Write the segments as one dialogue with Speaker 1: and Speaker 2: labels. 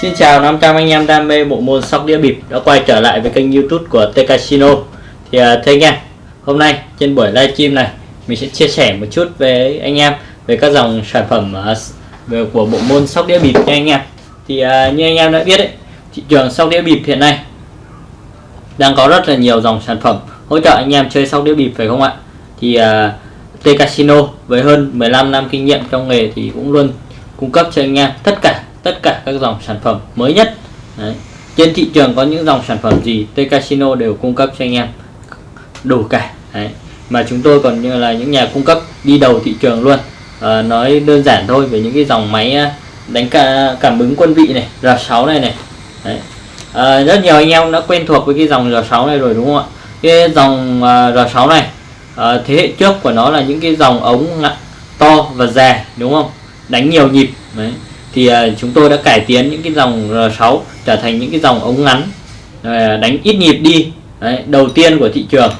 Speaker 1: Xin chào 500 anh em đam mê bộ môn sóc đĩa bịp đã quay trở lại với kênh youtube của T Casino Thì uh, thưa anh em, hôm nay trên buổi livestream này mình sẽ chia sẻ một chút với anh em về các dòng sản phẩm uh, Ờ, của bộ môn sóc đĩa bịp nha anh em. Thì uh, như anh em đã biết đấy, thị trường sóc đĩa bịp hiện nay đang có rất là nhiều dòng sản phẩm hỗ trợ anh em chơi sóc đĩa bịp phải không ạ? Thì uh, T Casino với hơn 15 năm kinh nghiệm trong nghề thì cũng luôn cung cấp cho anh em tất cả tất cả các dòng sản phẩm mới nhất. Đấy. trên thị trường có những dòng sản phẩm gì T Casino đều cung cấp cho anh em đủ cả. Đấy. mà chúng tôi còn như là những nhà cung cấp đi đầu thị trường luôn. Ờ, nói đơn giản thôi về những cái dòng máy ờ, đánh cả cảm ứng quân vị này R6 này này. Đấy. À, rất nhiều anh em đã quen thuộc với cái dòng R6 này rồi đúng không ạ? Cái dòng R6 này thế hệ trước của nó là những cái dòng ống to và dài đúng không? Đánh nhiều nhịp Đấy. Thì uh, chúng tôi đã cải tiến những cái dòng R6 trở thành những cái dòng ống ngắn uh, đánh ít nhịp đi Đấy, đầu tiên của thị trường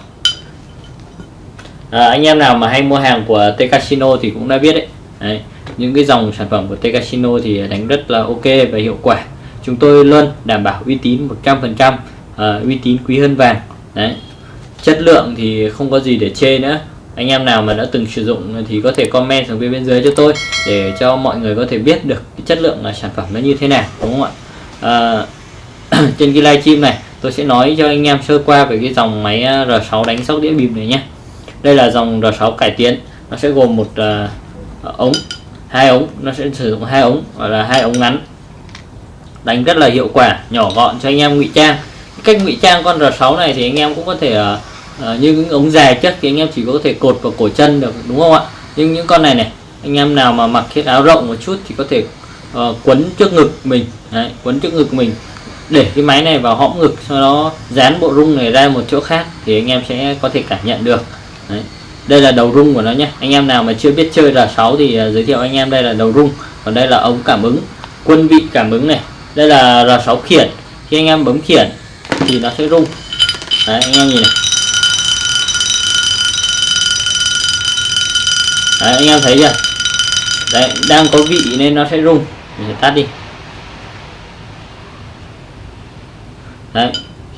Speaker 1: à, anh em nào mà hay mua hàng của T Casino thì cũng đã biết đấy. đấy những cái dòng sản phẩm của T Casino thì đánh rất là ok và hiệu quả. Chúng tôi luôn đảm bảo uy tín 100% uh, ờ, uy tín quý hơn vàng. Đấy chất lượng thì không có gì để chê nữa. Anh em nào mà đã từng sử dụng thì có thể comment xuống bên dưới cho tôi để cho mọi người có thể biết được cái chất lượng là sản phẩm nó như thế nào đúng không ạ? À, trên cái livestream này tôi sẽ nói cho anh em sơ qua về cái dòng máy R6 đánh sóc đĩa bìm này nhé đây là dòng R6 cải tiến. Nó sẽ gồm một uh, ống hai ống. Nó sẽ sử dụng hai ống gọi là hai ống ngắn. Đánh rất là hiệu quả nhỏ gọn cho anh em ngụy trang. Cách ngụy trang con R6 này thì anh em cũng có thể uh, như những ống dài chất thì anh em chỉ có thể cột vào cổ chân được đúng không ạ? Nhưng những con này này anh em nào mà mặc chiếc áo rộng một chút thì có thể uh, quấn trước ngực mình. Đấy, quấn trước ngực mình. Để cái máy này vào hõm ngực sau đó dán bộ rung này ra một chỗ khác thì anh em sẽ có thể cảm nhận được. Đấy. đây là đầu rung của nó nhé. Anh em nào mà chưa biết chơi R6 thì à, giới thiệu anh em đây là đầu rung. Còn đây là ống cảm ứng quân vị cảm ứng này. Đây là R6 khiển. Khi anh em bấm khiển thì nó sẽ rung. Đấy, anh em nhìn này. Đấy, anh em thấy chưa? Đấy đang có vị nên nó sẽ rung. Mình sẽ tắt đi. Đấy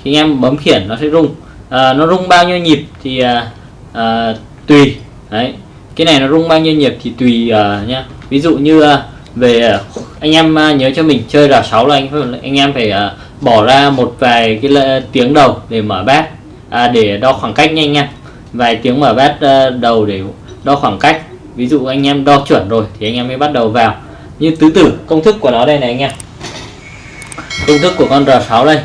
Speaker 1: khi anh em bấm khiển nó sẽ rung. À, nó rung bao nhiêu nhịp thì à, à, tùy. Đấy. Cái này nó rung bao nhiêu nhịp thì tùy uh, nhá. Ví dụ như uh, về uh, anh em uh, nhớ cho mình chơi là 6 là anh anh em phải uh, bỏ ra một vài cái tiếng đầu để mở bát à, để đo khoảng cách nhanh nha vài tiếng mở bát uh, đầu để đo khoảng cách. Ví dụ anh em đo chuẩn rồi thì anh em mới bắt đầu vào. Như tứ tử công thức của nó đây này anh em. Công thức của con R6 đây.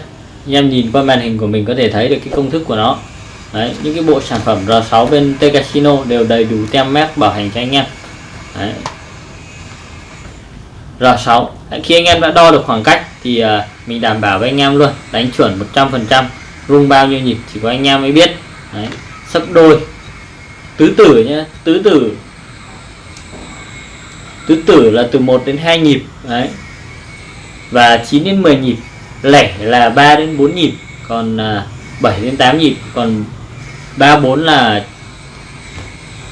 Speaker 1: Anh em nhìn qua màn hình của mình có thể thấy được cái công thức của nó. Đấy, những cái bộ sản phẩm R6 bên T Casino đều đầy đủ tem mác bảo hành cho anh em. Đấy. R6 Đấy, khi anh em đã đo được khoảng cách thì uh, mình đảm bảo với anh em luôn đánh chuẩn 100% rung bao nhiêu nhịp chỉ có anh em mới biết. Đấy. sấp đôi. Tứ tử nhé tứ tử. Tứ tử là từ 1 đến 2 nhịp đấy. Và 9 đến 10 nhịp lẻ là 3 đến 4 nhịp còn à, 7 đến 8 nhịp còn 3 4 là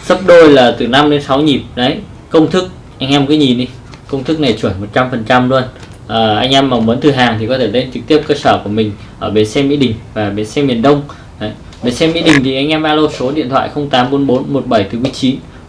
Speaker 1: sấp đôi là từ 5 đến 6 nhịp. Đấy công thức. Anh em cứ nhìn đi. Công thức này chuẩn 100 phần trăm luôn. À, anh em mà muốn thử hàng thì có thể lên trực tiếp cơ sở của mình ở bến xe Mỹ Đình và bến xe miền Đông. Đấy. bến xe Mỹ Đình thì anh em alo số điện thoại 0844 17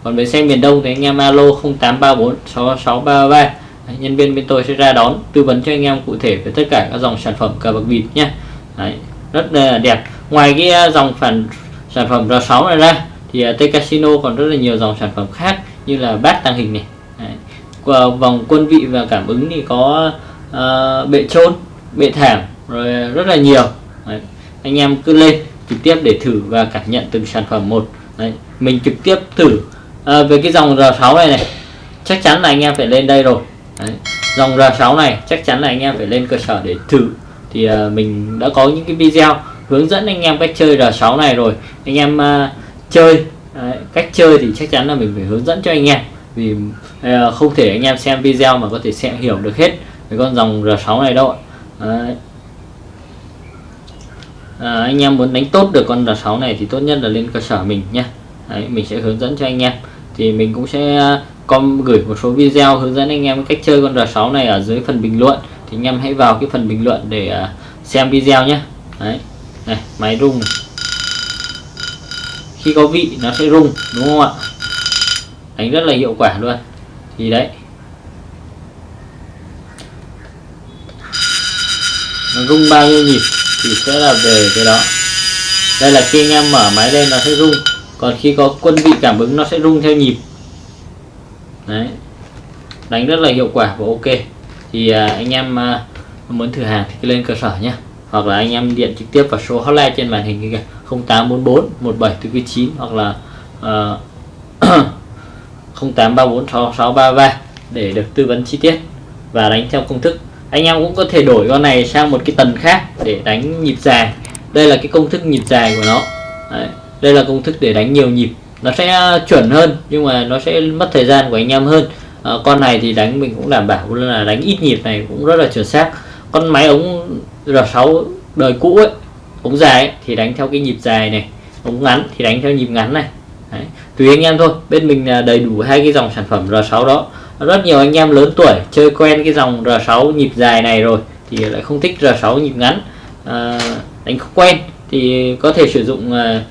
Speaker 1: còn bến xe miền Đông thì anh em alo 0834 6633 nhân viên bên tôi sẽ ra đón tư vấn cho anh em cụ thể về tất cả các dòng sản phẩm cờ bạc bịp nhé Đấy, rất là đẹp. Ngoài cái ờ, dòng phản sản phẩm R6 này ra thì à, T Casino còn rất là nhiều dòng sản phẩm khác như là bát tàng hình này Đấy. vòng quân vị và cảm ứng thì có uh, bệ trôn bệ thảm rồi rất là nhiều Đấy. anh em cứ lên trực tiếp để thử và cảm nhận từng sản phẩm một Đấy. mình trực tiếp thử à, về cái dòng R6 này này chắc chắn là anh em phải lên đây rồi Đấy. dòng R6 này chắc chắn là anh em phải lên cơ sở để thử thì uh, mình đã có những cái video hướng dẫn anh em cách chơi R6 này rồi. Anh em uh, chơi Đấy, cách chơi thì chắc chắn là mình phải hướng dẫn cho anh em. Vì uh, không thể anh em xem video mà có thể xem hiểu được hết về con dòng R6 này đâu Đấy. À, anh em muốn đánh tốt được con R6 này thì tốt nhất là lên cơ sở mình nhé. Đấy, mình sẽ hướng dẫn cho anh em. Thì mình cũng sẽ com gửi một số video hướng dẫn anh em cách chơi con R6 này ở dưới phần bình luận. Thì anh em hãy vào cái phần bình luận để xem video nhé. Đấy này máy rung này. khi có vị nó sẽ rung đúng không ạ? Đánh rất là hiệu quả luôn. Thì đấy. Nó rung bao nhiêu nhịp thì sẽ là về cái đó. Đây là khi anh em mở máy lên nó sẽ rung. Còn khi có quân vị cảm ứng nó sẽ rung theo nhịp. Đấy. Đánh rất là hiệu quả và ok. Thì à, anh em à, muốn thử hàng thì cứ lên cơ sở nhé hoặc là anh em điện trực tiếp vào số hotline trên màn hình kia 0844 1749 hoặc là uh, 0834 6633 để được tư vấn chi tiết và đánh theo công thức. Anh em cũng có thể đổi con này sang một cái tần khác để đánh nhịp dài. Đây là cái công thức nhịp dài của nó. Đấy. đây là công thức để đánh nhiều nhịp. Nó sẽ chuẩn hơn nhưng mà nó sẽ mất thời gian của anh em hơn. À, con này thì đánh mình cũng đảm bảo là đánh ít nhịp này cũng rất là chuẩn xác. Con máy ống R6 đời cũ ấy ống dài ấy, thì đánh theo cái nhịp dài này ống ngắn thì đánh theo nhịp ngắn này. Đấy. tùy anh em thôi bên mình là đầy đủ hai cái dòng sản phẩm R6 đó. Rất nhiều anh em lớn tuổi chơi quen cái dòng R6 nhịp dài này rồi thì lại không thích R6 nhịp ngắn. À, đánh không quen thì có thể sử dụng à,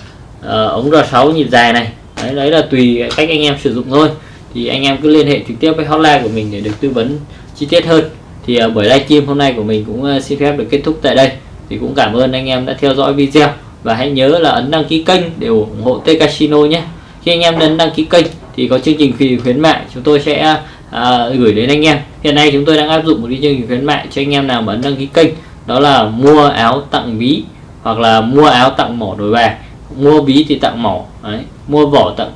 Speaker 1: à, ống R6 nhịp dài này. Đấy, đấy là tùy cách anh em sử dụng thôi. Thì anh em cứ liên hệ trực tiếp với hotline của mình để được tư vấn chi tiết hơn thì uh, buổi livestream hôm nay của mình cũng uh, xin phép được kết thúc tại đây. Thì cũng cảm ơn anh em đã theo dõi video. Và hãy nhớ là ấn đăng ký kênh để ủng hộ T Casino nhé. Khi anh em ấn đăng ký kênh thì có chương trình khuyến mại chúng tôi sẽ à, à, gửi đến anh em. Hiện nay chúng tôi đang áp dụng một cái chương trình khuyến mại cho anh em nào mà ấn đăng ký kênh. Đó là mua áo tặng ví hoặc là mua áo tặng mỏ đổi bài. Mua ví thì tặng mỏ đấy. mua vỏ tặng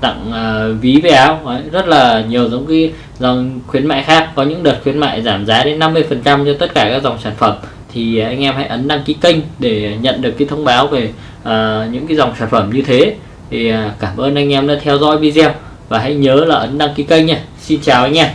Speaker 1: tặng uh, ví với áo đấy. rất là nhiều giống cái dòng khuyến mại khác. Có những đợt khuyến mại giảm giá đến 50 phần trăm cho tất cả các dòng sản phẩm. Thì à, anh em hãy ấn đăng ký kênh để nhận được cái thông báo về uh, những cái dòng sản phẩm như thế. Thì uh, cảm ơn anh em đã theo dõi video. Và hãy nhớ là ấn đăng ký kênh nha. Xin chào anh em.